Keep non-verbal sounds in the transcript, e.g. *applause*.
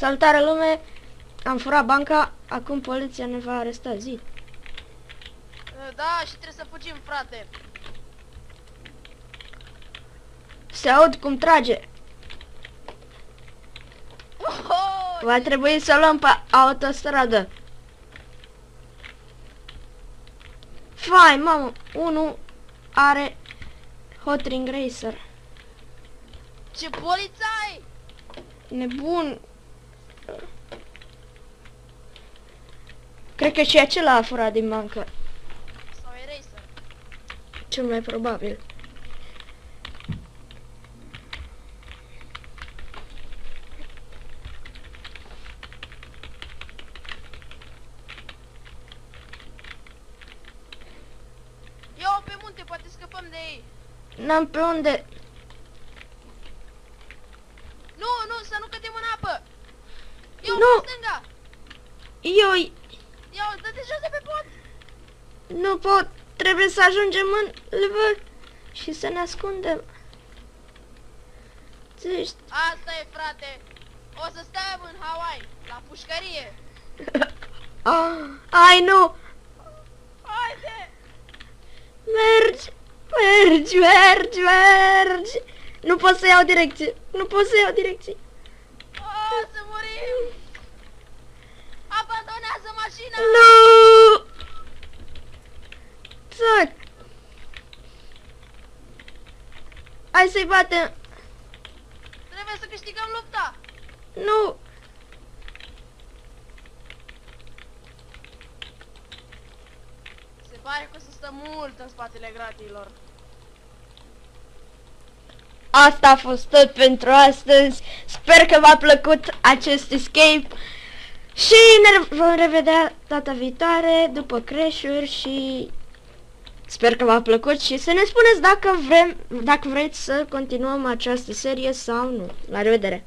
Salutare lume! Am furat banca, acum poliția ne va aresta zi. Da, și trebuie să fugim, frate. Se aud cum trage. Oh, Va trebui să luăm pe autostradă. Fai, mamă, unul are Hot Ring Racer. ce polițai! Nebun. Cred că și acela a furat din bancă. Sau e racer? Cel mai probabil. Ia-o pe munte, poate scăpăm de ei. N-am pe unde. Nu, nu, să nu cădem în apă. Ia-o Nu. pe stânga. Eu Ia-o, dă-te jos de pe pod. nu pot. Trebuie să ajungem în level și să ne ascundem. Zici, Asta e, frate. O să stăm în Hawaii, la pușcărie. *laughs* ah, ai nu, Haide! mergi, mergi, mergi, mergi. Nu pot să iau direcție, nu pot să iau direcție. O să murim! Hai să-i batem! Trebuie să câștigăm lupta! Nu! Se pare că o să stăm mult în spatele gratiilor. Asta a fost tot pentru astăzi. Sper că v-a plăcut acest escape. Și ne vom revedea data viitoare după crash și sper că v-a plăcut și să ne spuneți dacă vrem, dacă vreți să continuăm această serie sau nu. La revedere!